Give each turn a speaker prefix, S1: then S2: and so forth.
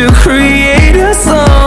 S1: to create a song.